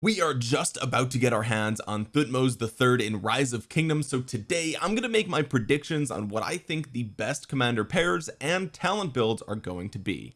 we are just about to get our hands on Thutmose the third in Rise of Kingdoms so today I'm going to make my predictions on what I think the best commander pairs and talent builds are going to be.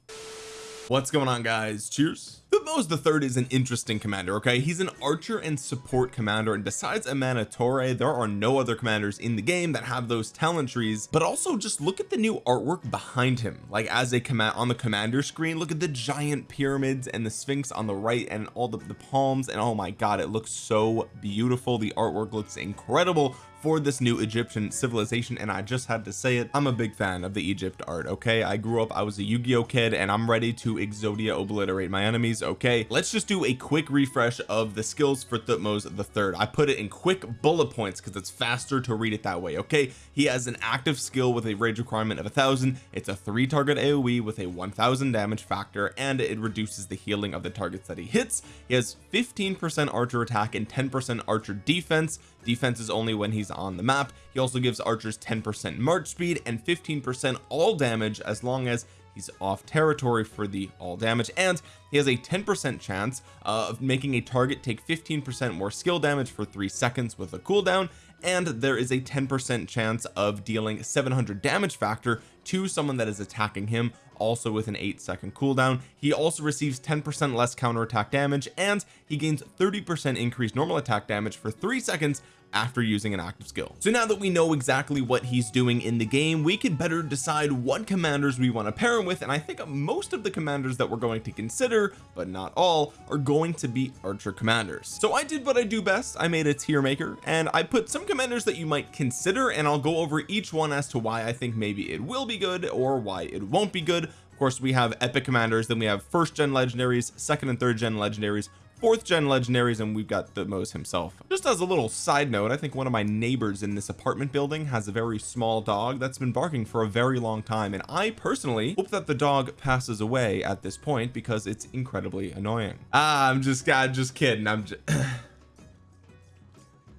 What's going on guys? Cheers Thutmose the third is an interesting commander okay? He's an archer and support commander and besides Amanitore there are no other commanders in the game that have those talent trees but also just look at the new artwork behind him. Like as a command on the commander screen look at the giant pyramids and the sphinx on the right and all the, the palms and oh my god it looks so beautiful. The artwork looks incredible for this new Egyptian civilization and I just had to say it. I'm a big fan of the Egypt art okay? I grew up I was a Yu-Gi-Oh kid and I'm ready to Exodia obliterate my enemies okay? Let's just do a quick refresh of the skills for Thutmose the third. I put it in quick bullet points because it's faster to read it that way okay? He has an active skill with a rage requirement of a thousand. It's a three target AoE with a 1000 damage factor and it reduces the healing of the targets that he hits. He has 15 percent archer attack and 10 percent archer defense. Defense is only when he's on the map. He also gives archers 10 percent march speed and 15 percent all damage as long as he's off territory for the all damage and he has a 10 percent chance of making a target take 15 percent more skill damage for three seconds with a cooldown and there is a 10 percent chance of dealing 700 damage factor to someone that is attacking him also with an eight second cooldown. He also receives 10 percent less counter attack damage and he gains 30 percent increased normal attack damage for three seconds after using an active skill. So now that we know exactly what he's doing in the game we can better decide what commanders we want to pair him with and I think most of the commanders that we're going to consider but not all are going to be archer commanders. So I did what I do best. I made a tier maker and I put some commanders that you might consider and I'll go over each one as to why I think maybe it will be good or why it won't be good. Of course we have epic commanders then we have first gen legendaries second and third gen legendaries fourth gen legendaries and we've got the Thutmose himself. Just as a little side note I think one of my neighbors in this apartment building has a very small dog that's been barking for a very long time and I personally hope that the dog passes away at this point because it's incredibly annoying. Ah I'm just God just kidding I'm just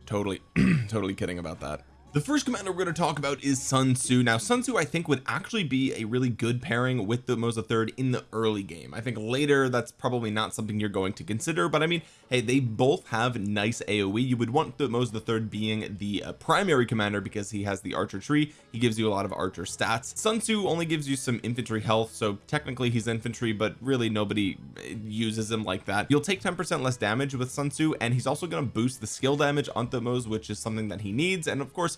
totally totally kidding about that the first commander we're going to talk about is Sun Tzu. Now Sun Tzu I think would actually be a really good pairing with Thutmose third in the early game. I think later that's probably not something you're going to consider but I mean hey they both have nice AoE you would want Thutmose the third being the uh, primary commander because he has the archer tree. He gives you a lot of archer stats. Sun Tzu only gives you some infantry health so technically he's infantry but really nobody uh, uses him like that. You'll take 10 percent less damage with Sun Tzu and he's also going to boost the skill damage on Thutmose which is something that he needs. And of course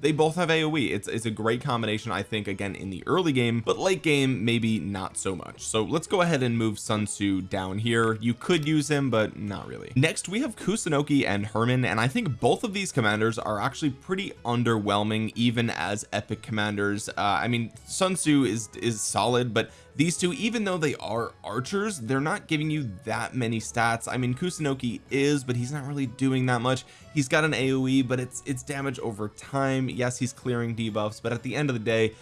they both have AoE it's, it's a great combination I think again in the early game but late game maybe not so much. So let's go ahead and move Sun Tzu down here. You could use him but not really. Next we have Kusunoki and Hermann and I think both of these commanders are actually pretty underwhelming even as epic commanders. Uh, I mean Sun Tzu is is solid but these two even though they are archers they're not giving you that many stats. I mean Kusunoki is but he's not really doing that much. He's got an AoE but it's it's damage over time yes he's clearing debuffs but at the end of the day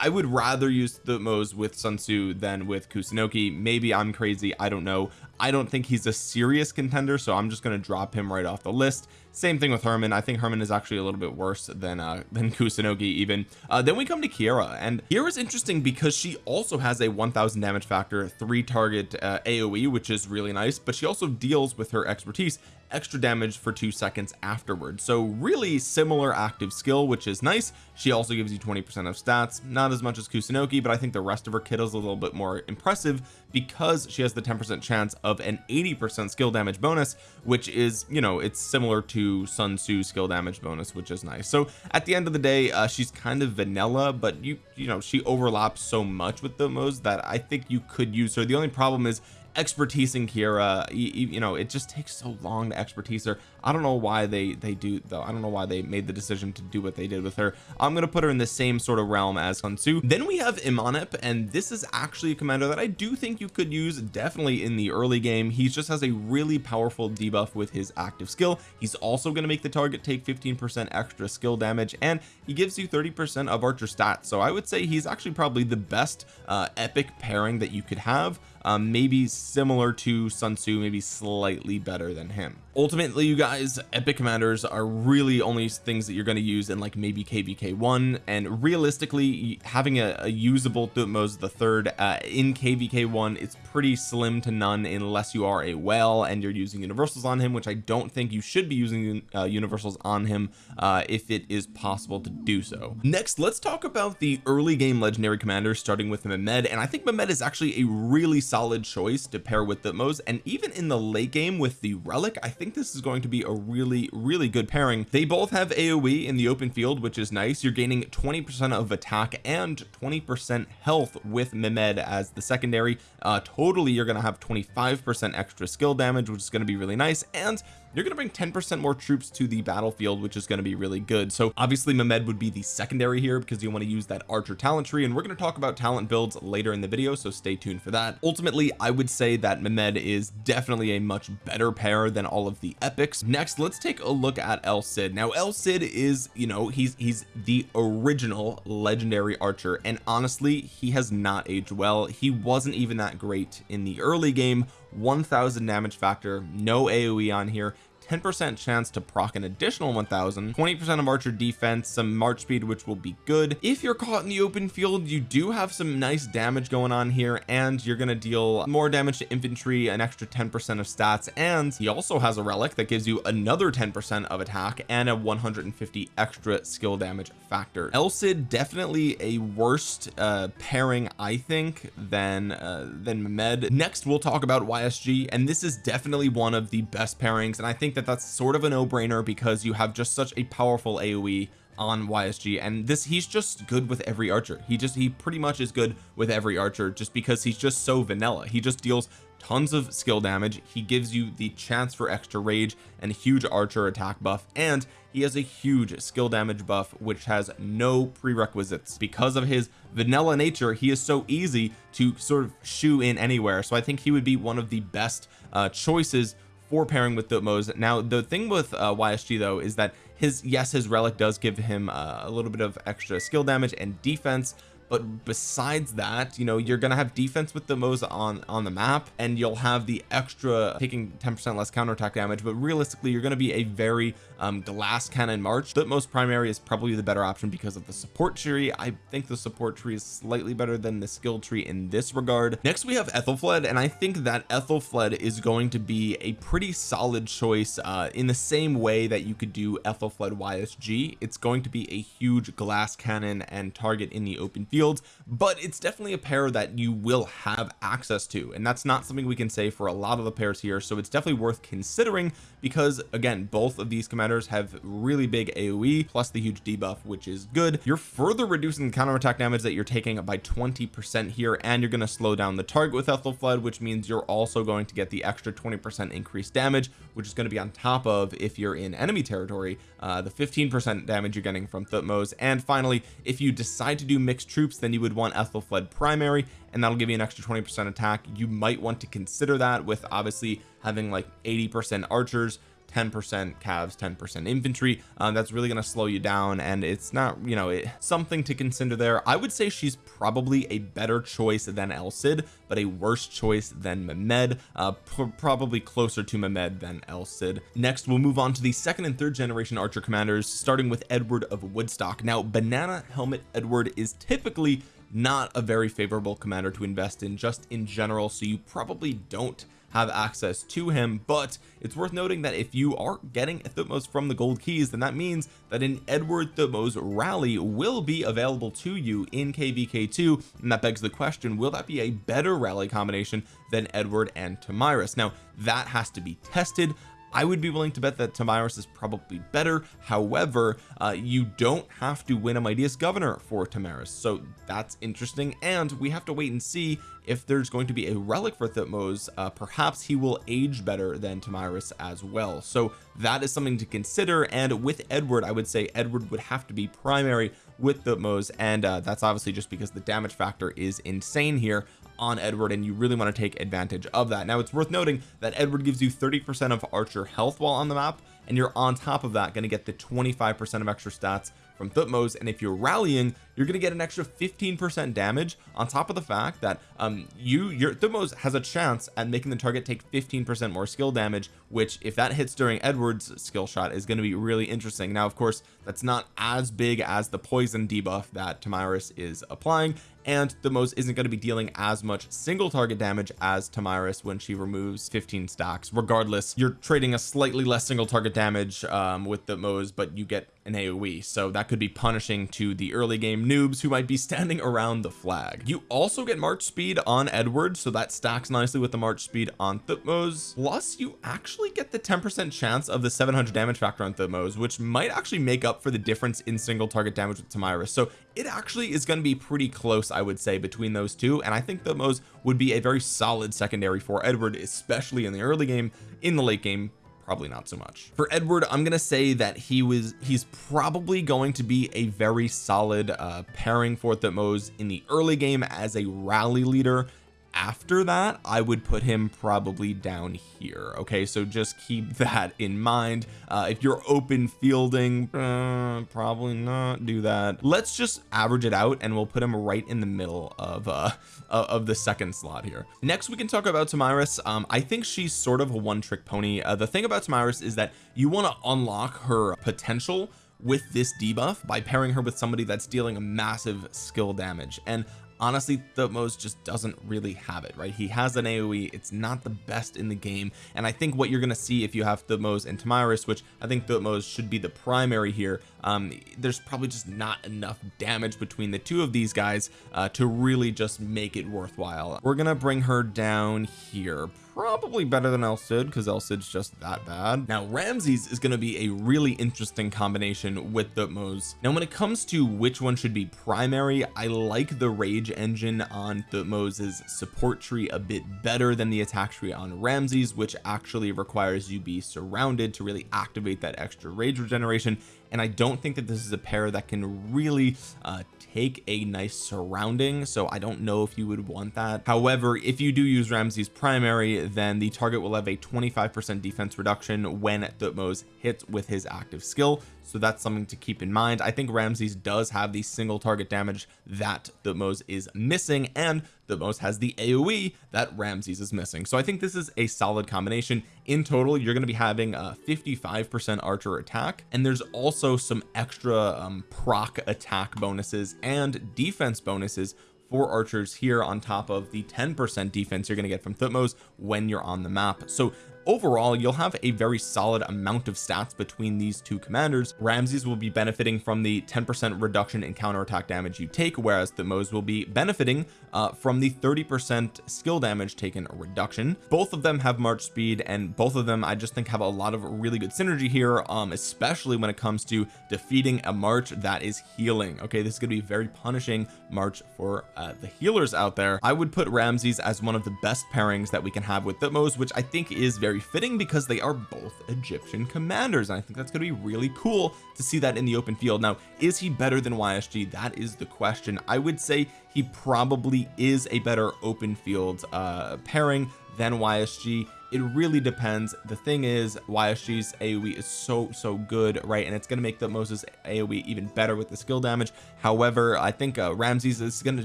I would rather use Thutmose with Sun Tzu than with Kusunoki. Maybe I'm crazy I don't know. I don't think he's a serious contender so I'm just going to drop him right off the list same thing with Hermann. I think Hermann is actually a little bit worse than uh than Kusunoki even. Uh then we come to Keira and is interesting because she also has a 1000 damage factor three target uh, AoE which is really nice but she also deals with her expertise extra damage for two seconds afterwards so really similar active skill which is nice. She also gives you 20 percent of stats not as much as Kusunoki but I think the rest of her kit is a little bit more impressive because she has the 10 percent chance of an 80 percent skill damage bonus which is you know it's similar to Sun Tzu skill damage bonus which is nice. So at the end of the day uh, she's kind of vanilla but you you know she overlaps so much with Thutmose that I think you could use her. The only problem is expertise in Keira you, you, know it just takes so long to expertise her I don't know why they they do though. I don't know why they made the decision to do what they did with her. I'm gonna put her in the same sort of realm as Sun Tzu then we have Imanip and this is actually a commander that I do think you could use definitely in the early game. He just has a really powerful debuff with his active skill. He's also going to make the target take 15 percent extra skill damage and he gives you 30 percent of archer stats. So I would say he's actually probably the best uh, epic pairing that you could have um, maybe similar to Sun Tzu maybe slightly better than him. Ultimately you guys epic commanders are really only things that you're going to use in like maybe kvk1 and realistically having a, a usable Thutmose the third uh, in kvk1 it's pretty slim to none unless you are a whale and you're using universals on him which I don't think you should be using uh, universals on him uh, if it is possible to do so. Next let's talk about the early game legendary commanders starting with Mehmed and I think Mehmed is actually a really solid choice to pair with Thutmose and even in the late game with the relic I think this is going to be a really really good pairing. They both have AoE in the open field which is nice. You're gaining 20 percent of attack and 20 percent health with Mehmed as the secondary. Uh totally you're to have 25 percent extra skill damage which is going to be really nice. And you're going to bring 10 percent more troops to the battlefield which is going to be really good. So obviously Mehmed would be the secondary here because you want to use that archer talent tree and we're going to talk about talent builds later in the video so stay tuned for that. Ultimately I would say that Mehmed is definitely a much better pair than all of the epics. Next let's take a look at El Cid. Now El Cid is you know he's he's the original legendary archer and honestly he has not aged well. He wasn't even that great in the early game 1000 damage factor no AoE on here 10% chance to proc an additional 1000 20% of archer defense some march speed which will be good. If you're caught in the open field you do have some nice damage going on here and you're going to deal more damage to infantry an extra 10% of stats and he also has a relic that gives you another 10% of attack and a 150 extra skill damage factor. El Cid definitely a worst uh pairing I think than uh than Mehmed. Next we'll talk about YSG and this is definitely one of the best pairings and I think that that that's sort of a no-brainer because you have just such a powerful AoE on YSG and this he's just good with every archer. He just he pretty much is good with every archer just because he's just so vanilla. He just deals tons of skill damage. He gives you the chance for extra rage and huge archer attack buff. And he has a huge skill damage buff which has no prerequisites. Because of his vanilla nature he is so easy to sort of shoe in anywhere. So I think he would be one of the best uh choices for pairing with Thutmose now the thing with uh, YSG though is that his yes his relic does give him uh, a little bit of extra skill damage and defense but besides that you know you're gonna have defense with Thutmose on on the map and you'll have the extra taking 10 percent less counterattack damage. But realistically you're to be a very um, glass cannon march. Thutmose primary is probably the better option because of the support tree. I think the support tree is slightly better than the skill tree in this regard. Next we have Ethelfled and I think that Ethelfled is going to be a pretty solid choice uh, in the same way that you could do Ethelfled YSG it's going to be a huge glass cannon and target in the open field fields but it's definitely a pair that you will have access to and that's not something we can say for a lot of the pairs here so it's definitely worth considering because again both of these commanders have really big AoE plus the huge debuff which is good. You're further reducing the counterattack damage that you're taking by 20 percent here and you're going to slow down the target with Ethelfled which means you're also going to get the extra 20 percent increased damage which is going to be on top of if you're in enemy territory uh, the 15 percent damage you're getting from Thutmose. And finally if you decide to do mixed troops troops then you would want Ethelfled primary and that'll give you an extra 20 percent attack. You might want to consider that with obviously having like 80 percent archers 10 percent cavs 10 percent infantry. Um, that's really going to slow you down and it's not you know it, something to consider there. I would say she's probably a better choice than El Cid but a worse choice than Mehmed uh, probably closer to Mehmed than El Cid next we'll move on to the second and third generation archer commanders starting with Edward of Woodstock. Now banana helmet Edward is typically not a very favorable commander to invest in just in general so you probably don't have access to him but it's worth noting that if you are getting Thutmose from the gold keys then that means that an Edward Thutmose rally will be available to you in kvk2 and that begs the question will that be a better rally combination than Edward and Tomyris now that has to be tested I would be willing to bet that Tomyris is probably better. However uh, you don't have to win a mightiest governor for Tomyris so that's interesting. And we have to wait and see if there's going to be a relic for Thutmose. Uh, perhaps he will age better than Tomyris as well. So that is something to consider. And with Edward I would say Edward would have to be primary with the Thutmose and uh, that's obviously just because the damage factor is insane here on Edward and you really want to take advantage of that. Now it's worth noting that Edward gives you 30 percent of archer health while on the map and you're on top of that going to get the 25 percent of extra stats from Thutmose and if you're rallying you're going to get an extra 15 percent damage on top of the fact that um you your Thutmose has a chance at making the target take 15 percent more skill damage which if that hits during Edward's skill shot is going to be really interesting. Now of course that's not as big as the poison debuff that Tomyris is applying and the Thutmose isn't going to be dealing as much single target damage as Tomyris when she removes 15 stacks. Regardless you're trading a slightly less single target damage um, with Thutmose but you get an AoE. So that could be punishing to the early game noobs who might be standing around the flag. You also get march speed on Edward so that stacks nicely with the march speed on Thutmose plus you actually get the 10 percent chance of the 700 damage factor on Thutmose which might actually make up for the difference in single target damage with Tomyris. So it actually is going to be pretty close I would say between those two and I think Thutmose would be a very solid secondary for Edward especially in the early game. In the late game probably not so much. For Edward I'm gonna say that he was he's probably going to be a very solid uh pairing for Thutmose in the early game as a rally leader after that I would put him probably down here okay? So just keep that in mind. Uh, if you're open fielding uh, probably not do that. Let's just average it out and we'll put him right in the middle of uh of the second slot here. Next we can talk about Tomyris um I think she's sort of a one-trick pony. Uh, the thing about Tomyris is that you want to unlock her potential with this debuff by pairing her with somebody that's dealing a massive skill damage. And honestly Thutmose just doesn't really have it right? He has an AoE it's not the best in the game. And I think what you're gonna see if you have Thutmose and Tomyris which I think Thutmose should be the primary here um there's probably just not enough damage between the two of these guys uh, to really just make it worthwhile. We're gonna bring her down here. Probably better than El Cid because El Cid's just that bad. Now Ramses is going to be a really interesting combination with the Thutmose now when it comes to which one should be primary I like the rage engine on Thutmose's support tree a bit better than the attack tree on Ramses which actually requires you be surrounded to really activate that extra rage regeneration and I don't think that this is a pair that can really uh, take a nice surrounding so I don't know if you would want that. However if you do use Ramses primary then the target will have a 25 percent defense reduction when Thutmose hits with his active skill so that's something to keep in mind. I think Ramses does have the single target damage that the Thutmose is missing and the Thutmose has the AoE that Ramses is missing. So I think this is a solid combination. In total you're going to be having a 55 percent archer attack and there's also some extra um, proc attack bonuses and defense bonuses for archers here on top of the 10 percent defense you're going to get from Thutmose when you're on the map. So overall you'll have a very solid amount of stats between these two commanders. Ramses will be benefiting from the 10 percent reduction in counterattack damage you take whereas Thutmose will be benefiting uh, from the 30 percent skill damage taken reduction. Both of them have march speed and both of them I just think have a lot of really good synergy here um especially when it comes to defeating a march that is healing. Okay this is going to be very punishing march for uh, the healers out there. I would put Ramses as one of the best pairings that we can have with Thutmose which I think is very fitting because they are both Egyptian commanders and I think that's going to be really cool to see that in the open field. Now is he better than YSG that is the question. I would say he probably is a better open field uh pairing than YSG it really depends. The thing is YSG's AoE is so so good right? And it's going to make Thutmose's AoE even better with the skill damage. However I think uh, Ramses is going to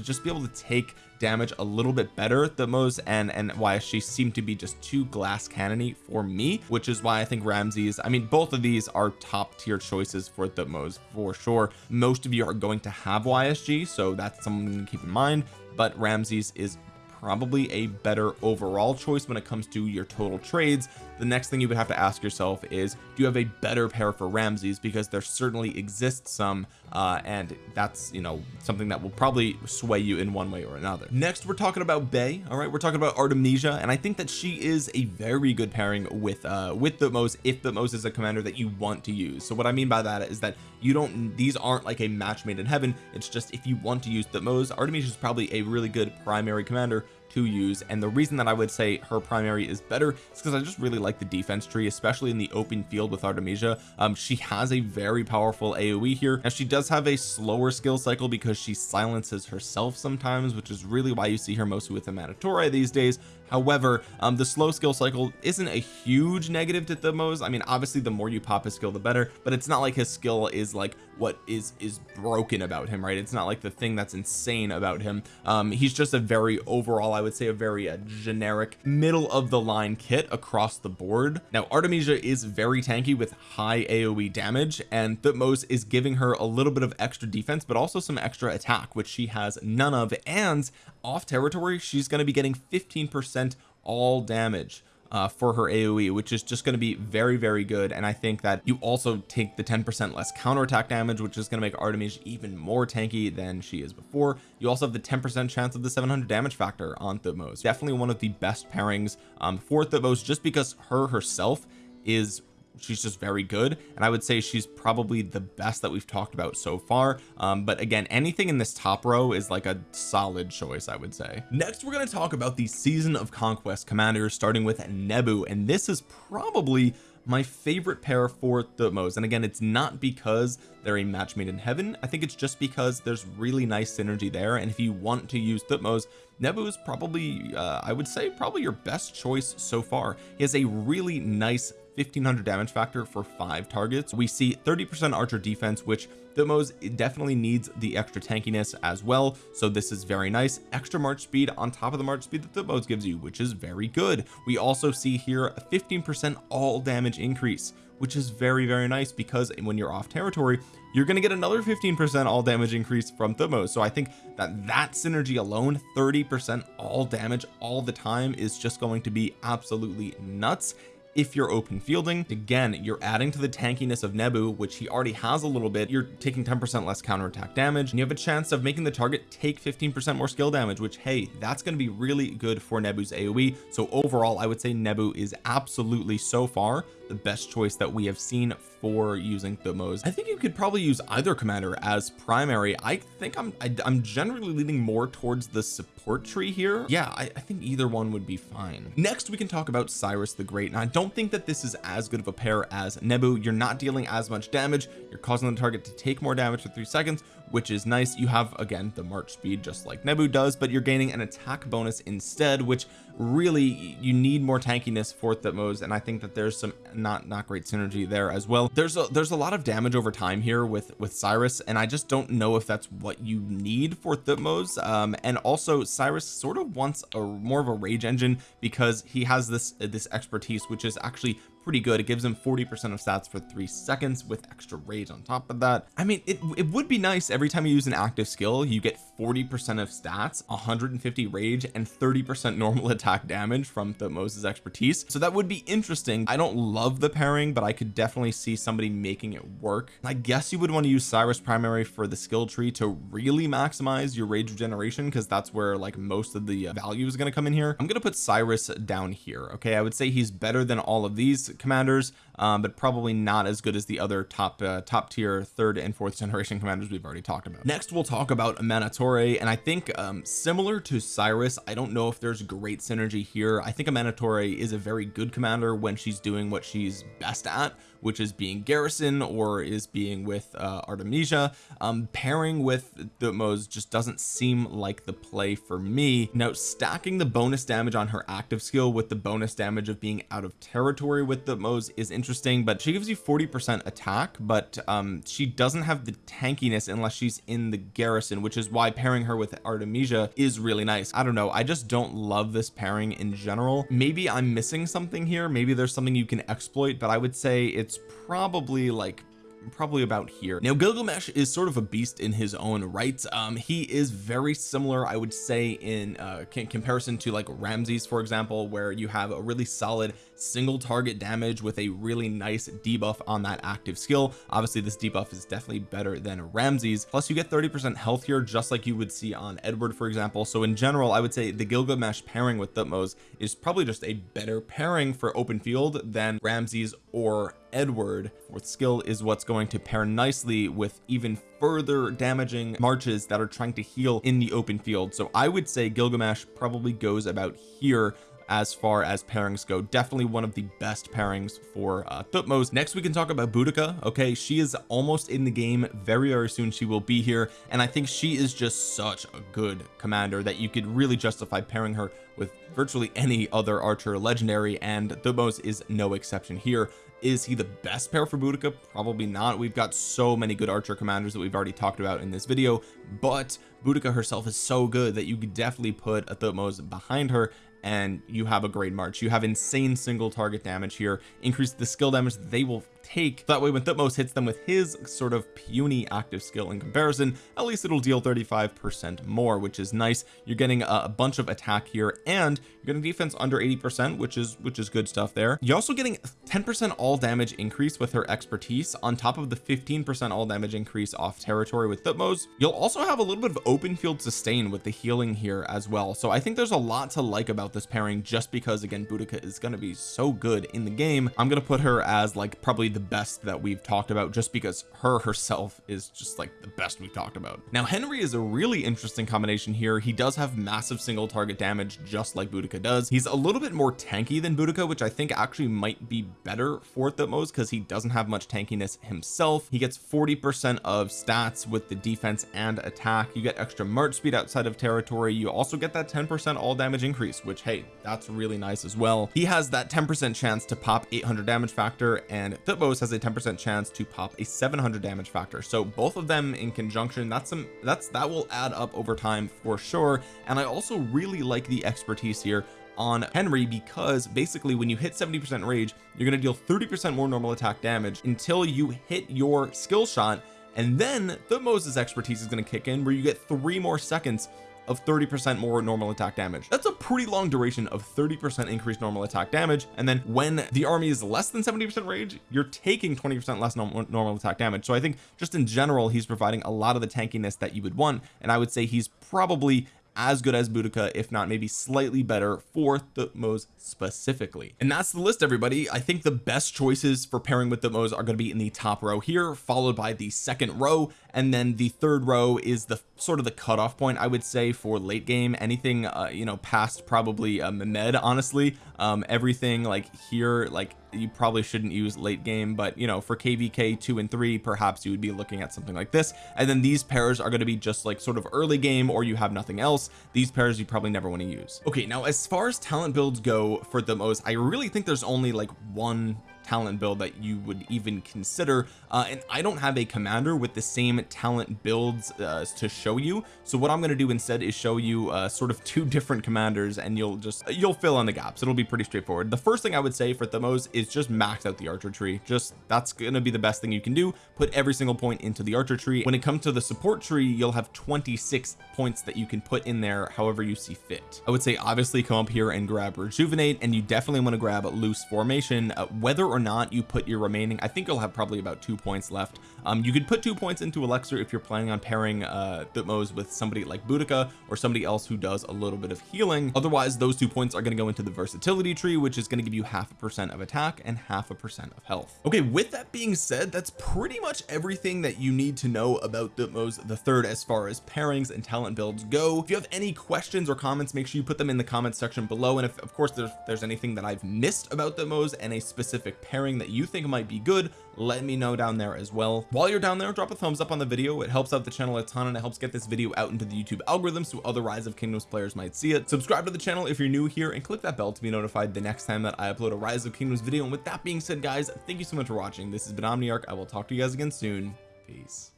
just be able to take damage a little bit better. The most and and she seemed to be just too glass cannony for me which is why I think Ramses I mean both of these are top tier choices for Thutmose for sure. Most of you are going to have YSG so that's something to keep in mind but Ramses is probably a better overall choice when it comes to your total trades. The next thing you would have to ask yourself is do you have a better pair for Ramses? Because there certainly exists some uh and that's you know something that will probably sway you in one way or another. Next we're talking about Bay all right? We're talking about Artemisia and I think that she is a very good pairing with uh with Thutmose if the Thutmose is a commander that you want to use. So what I mean by that is that you don't these aren't like a match made in heaven. It's just if you want to use the Thutmose Artemisia is probably a really good primary commander to use and the reason that I would say her primary is better is because I just really like the defense tree especially in the open field with Artemisia. Um she has a very powerful AoE here and she does have a slower skill cycle because she silences herself sometimes which is really why you see her mostly with Amanitore these days however um, the slow skill cycle isn't a huge negative to Thutmose I mean obviously the more you pop his skill the better but it's not like his skill is like what is is broken about him right? It's not like the thing that's insane about him. Um he's just a very overall I would say a very uh, generic middle of the line kit across the board. Now Artemisia is very tanky with high AoE damage and Thutmose is giving her a little bit of extra defense but also some extra attack which she has none of and off territory she's going to be getting 15 percent all damage uh, for her AoE which is just going to be very very good. And I think that you also take the 10% less counterattack damage which is going to make Artemis even more tanky than she is before. You also have the 10% chance of the 700 damage factor on Thutmose definitely one of the best pairings um, for Thutmose just because her herself is she's just very good and I would say she's probably the best that we've talked about so far. Um, but again anything in this top row is like a solid choice I would say. Next we're going to talk about the season of conquest commanders starting with Nebu and this is probably my favorite pair for Thutmose and again it's not because they're a match made in heaven. I think it's just because there's really nice synergy there and if you want to use Thutmose Nebu is probably uh, I would say probably your best choice so far. He has a really nice 1500 damage factor for five targets. We see 30 percent archer defense which Thutmose definitely needs the extra tankiness as well. So this is very nice. Extra march speed on top of the march speed that Thutmose gives you which is very good. We also see here a 15 percent all damage increase which is very very nice because when you're off territory you're going to get another 15 percent all damage increase from Thutmose so I think that that synergy alone 30 percent all damage all the time is just going to be absolutely nuts if you're open fielding again you're adding to the tankiness of Nebu which he already has a little bit. You're taking 10 percent less counterattack damage and you have a chance of making the target take 15 percent more skill damage which hey that's going to be really good for Nebu's AoE so overall I would say Nebu is absolutely so far the best choice that we have seen for using Thutmose I think you could probably use either commander as primary. I think I'm I, am i am generally leaning more towards the support tree here. Yeah I, I think either one would be fine. Next we can talk about Cyrus the Great. And I don't think that this is as good of a pair as Nebu. You're not dealing as much damage. You're causing the target to take more damage for three seconds which is nice. You have again the march speed just like Nebu does but you're gaining an attack bonus instead which really you need more tankiness for Thutmose and I think that there's some not not great synergy there as well. There's a there's a lot of damage over time here with with Cyrus and I just don't know if that's what you need for Thutmose um and also Cyrus sort of wants a more of a rage engine because he has this this expertise which is actually pretty good. It gives him 40 percent of stats for three seconds with extra rage on top of that. I mean it, it would be nice every time you use an active skill you get 40 percent of stats 150 rage and 30 percent normal attack damage from Thutmose's expertise. So that would be interesting. I don't love the pairing but I could definitely see somebody making it work. I guess you would want to use Cyrus primary for the skill tree to really maximize your rage regeneration because that's where like most of the value is going to come in here. I'm going to put Cyrus down here okay? I would say he's better than all of these commanders um, but probably not as good as the other top uh, top tier third and fourth generation commanders we've already talked about. Next we'll talk about Amanitore and I think um, similar to Cyrus I don't know if there's great synergy here. I think Amanitore is a very good commander when she's doing what she's best at which is being garrison or is being with uh, Artemisia. Um, pairing with the Thutmose just doesn't seem like the play for me. Now stacking the bonus damage on her active skill with the bonus damage of being out of territory with the Thutmose is interesting but she gives you 40 percent attack but um she doesn't have the tankiness unless she's in the garrison which is why pairing her with Artemisia is really nice. I don't know. I just don't love this pairing in general. Maybe I'm missing something here. Maybe there's something you can exploit but I would say it's probably like probably about here. Now Gilgamesh is sort of a beast in his own right. Um he is very similar I would say in uh comparison to like Ramses for example where you have a really solid single target damage with a really nice debuff on that active skill. Obviously this debuff is definitely better than Ramses. Plus you get 30 percent health here just like you would see on Edward for example. So in general I would say the Gilgamesh pairing with Thutmose is probably just a better pairing for open field than Ramses or Edward fourth skill is what's going to pair nicely with even further damaging marches that are trying to heal in the open field. So I would say Gilgamesh probably goes about here as far as pairings go. Definitely one of the best pairings for uh Thutmose next we can talk about Boudica. Okay she is almost in the game very very soon. She will be here and I think she is just such a good commander that you could really justify pairing her with virtually any other archer legendary and Thutmose is no exception here is he the best pair for Boudica? Probably not. We've got so many good archer commanders that we've already talked about in this video but Boudica herself is so good that you could definitely put a Thutmose behind her and you have a great march. You have insane single target damage here. Increase the skill damage they will take. That way when Thutmose hits them with his sort of puny active skill in comparison at least it'll deal 35 percent more which is nice. You're getting a, bunch of attack here and you're getting defense under 80 percent which is which is good stuff there. You're also getting 10 percent all damage increase with her expertise on top of the 15 percent all damage increase off territory with Thutmose. You'll also have a little bit of open field sustain with the healing here as well. So I think there's a lot to like about this pairing just because again Boudica is going to be so good in the game. I'm going to put her as like probably the best that we've talked about just because her herself is just like the best we've talked about. Now Henry is a really interesting combination here. He does have massive single target damage just like Boudica does. He's a little bit more tanky than Boudica which I think actually might be better for Thutmose because he doesn't have much tankiness himself. He gets 40 percent of stats with the defense and attack. You get extra march speed outside of territory. You also get that 10 percent all damage increase which hey that's really nice as well. He has that 10 percent chance to pop 800 damage factor and Thutmose has a 10 percent chance to pop a 700 damage factor. So both of them in conjunction that's some that's that will add up over time for sure. And I also really like the expertise here on Henry because basically when you hit 70 percent rage you're going to deal 30 percent more normal attack damage until you hit your skill shot. And then Thutmose's expertise is going to kick in where you get three more seconds of 30 percent more normal attack damage. That's a pretty long duration of 30 percent increased normal attack damage and then when the army is less than 70 percent rage you're taking 20 percent less normal, normal attack damage. So I think just in general he's providing a lot of the tankiness that you would want and I would say he's probably as good as Boudica if not maybe slightly better for Thutmose specifically. And that's the list everybody. I think the best choices for pairing with Thutmose are going to be in the top row here followed by the second row and then the third row is the sort of the cutoff point I would say for late game. Anything uh, you know past probably uh, Mehmed honestly. Um everything like here like you probably shouldn't use late game but you know for kvk 2 and 3 perhaps you would be looking at something like this. And then these pairs are going to be just like sort of early game or you have nothing else. These pairs you probably never want to use. Okay now as far as talent builds go for Thutmose I really think there's only like one talent build that you would even consider uh, and I don't have a commander with the same talent builds uh, to show you. So what I'm going to do instead is show you uh, sort of two different commanders and you'll just you'll fill in the gaps. It'll be pretty straightforward. The first thing I would say for Thutmose is just max out the archer tree. Just that's going to be the best thing you can do. Put every single point into the archer tree. When it comes to the support tree you'll have 26 points that you can put in there however you see fit. I would say obviously come up here and grab rejuvenate and you definitely want to grab loose formation. Uh, whether or not you put your remaining I think you'll have probably about two points left um you could put two points into elixir if you're planning on pairing uh Thutmose with somebody like Boudica or somebody else who does a little bit of healing. Otherwise those two points are going to go into the versatility tree which is going to give you half a percent of attack and half a percent of health. Okay with that being said that's pretty much everything that you need to know about Thutmose the third as far as pairings and talent builds go. If you have any questions or comments make sure you put them in the comments section below. And if of course there's there's anything that I've missed about Thutmose and a specific pairing that you think might be good let me know down there as well. While you're down there drop a thumbs up on the video. It helps out the channel a ton and it helps get this video out into the YouTube algorithm so other rise of kingdoms players might see it. Subscribe to the channel if you're new here and click that bell to be notified the next time that I upload a rise of kingdoms video. And with that being said guys thank you so much for watching. This has been Omniarch. I will talk to you guys again soon. Peace